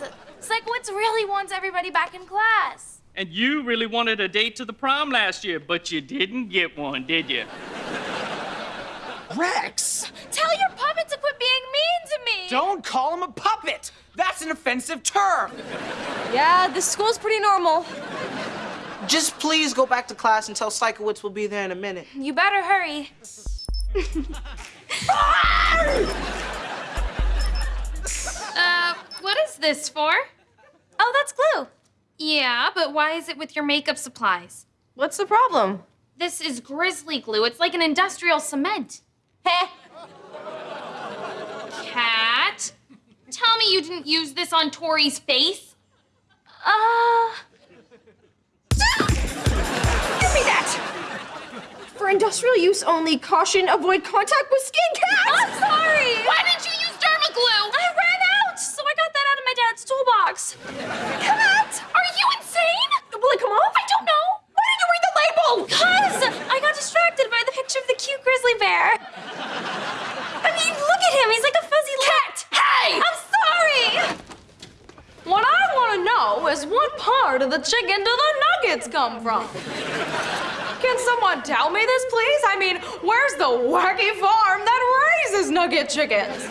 Guys, Sikowitz really wants everybody back in class. And you really wanted a date to the prom last year, but you didn't get one, did you? Rex! Tell your puppet to quit being mean to me. Don't call him a puppet! That's an offensive term! Yeah, this school's pretty normal. Just please go back to class and tell Sikowitz we'll be there in a minute. You better hurry. Ah! This for? Oh, that's glue. Yeah, but why is it with your makeup supplies? What's the problem? This is grizzly glue. It's like an industrial cement. Heh. Cat, tell me you didn't use this on Tori's face. Uh, Give me that! For industrial use only, caution, avoid contact with skin cat! I'm sorry. Why didn't you use derma glue? I ran out, so I got that out of my dad's toolbox. Cat, are you insane? Will it come off? I don't know. Why didn't you read the label? Cause I got distracted by the picture of the cute grizzly bear. I mean, look at him. He's like a fuzzy cat. Hey! I'm sorry. What I want to know is what part of the chicken do the nuggets come from? Can someone tell me this, please? I mean, where's the wacky farm that raises nugget chickens?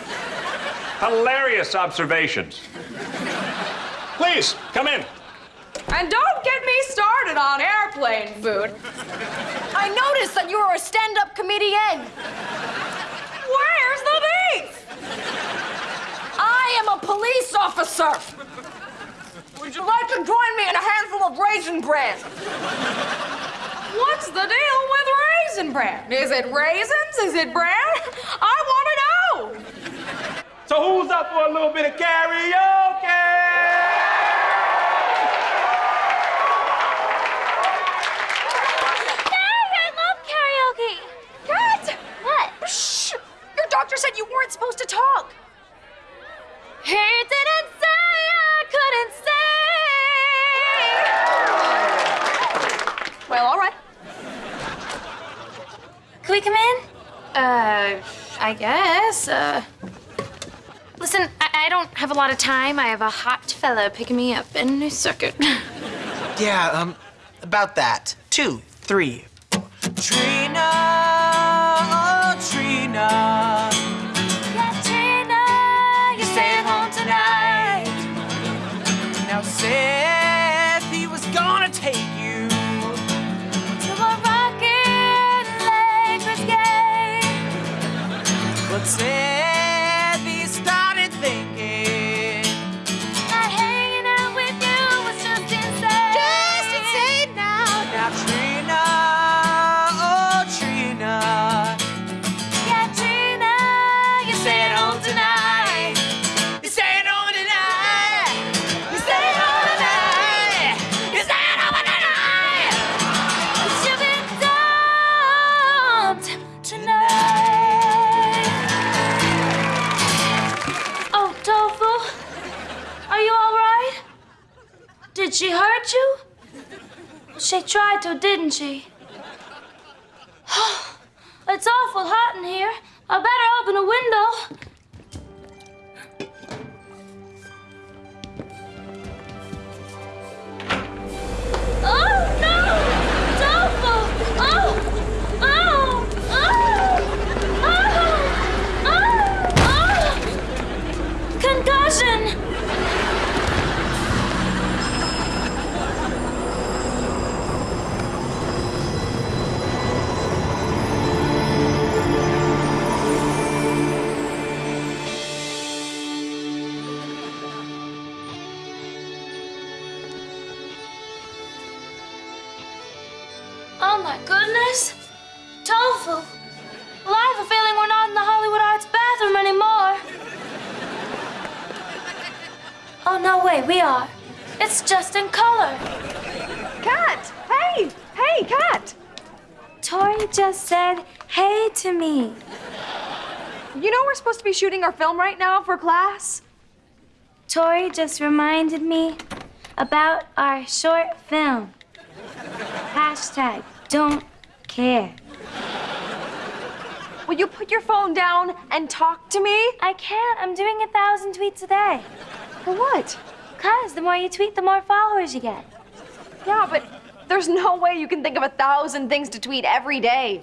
Hilarious observations. Please, come in. And don't get me started on airplane food. I noticed that you were a stand-up comedian. Where's the beef? I am a police officer. Would you like to join me in a handful of raisin bran? What's the deal with raisin bran? Is it raisins? Is it bran? I want to know. So who's up for a little bit of karaoke? Well, all right. Can we come in? Uh, I guess. Uh, listen, I, I don't have a lot of time. I have a hot fella picking me up in a second. Yeah, um, about that. Two, three, four. Trina, oh, Trina. Katrina, you're staying home tonight. Now Seth, she hurt you? She tried to, didn't she? it's awful hot in here. I better open a window. No, way, we are. It's just in color. Cat! Hey! Hey, Cat! Tori just said hey to me. You know we're supposed to be shooting our film right now for class? Tori just reminded me about our short film. Hashtag don't care. Will you put your phone down and talk to me? I can't. I'm doing a thousand tweets a day. For what? Because the more you tweet, the more followers you get. Yeah, but there's no way you can think of a thousand things to tweet every day.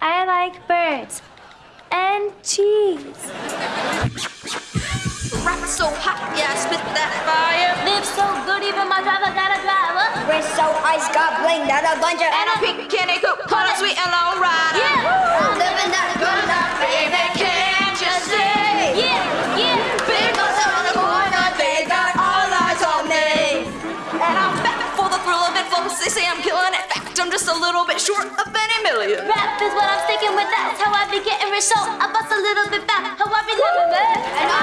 I like birds and cheese. Rap so hot, yeah, spit that fire. Live so good, even my driver got a driver. Wrist so ice got bling that a bunch of And a pink candy coop, on a sweet and long rider. Yeah, I'm living that good life, baby. A little bit short of any million. Rap is what I'm sticking with. That's how I be getting rich. So I bust a little bit back. How I be living that.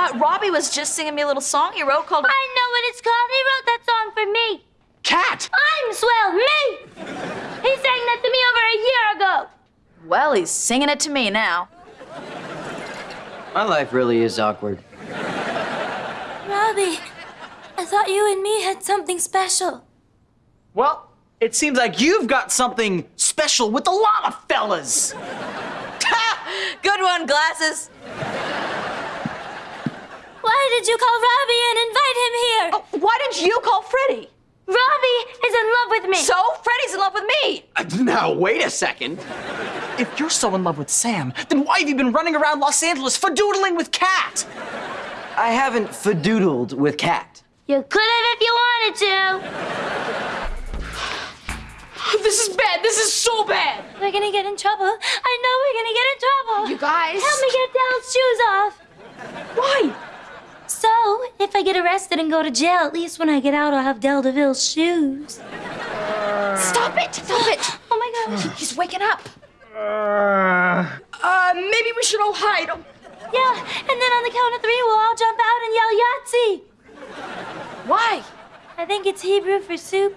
Uh, Robbie was just singing me a little song he wrote called. I know what it's called. He wrote that song for me. Cat! I'm swell, me. He sang that to me over a year ago. Well, he's singing it to me now. My life really is awkward. Robbie, I thought you and me had something special. Well, it seems like you've got something special with a lot of fellas. Good one, glasses. Why did you call Robbie and invite him here? Oh, why did you call Freddie? Robbie is in love with me. So Freddie's in love with me. Uh, Now, wait a second. If you're so in love with Sam, then why have you been running around Los Angeles fadoodling with Cat? I haven't fadoodled with Cat. you could have if you wanted to. This is bad. This is so bad. We're gonna get in trouble. I know we're gonna get in trouble. You guys. Help me get Dell's shoes off. Why? So, if I get arrested and go to jail, at least when I get out, I'll have Del DeVille's shoes. Stop it. Stop it. Oh my gosh. He's waking up. Uh, maybe we should all hide. Yeah, and then on the count of three, we'll all jump out and yell Yahtzee. Why? I think it's Hebrew for soup.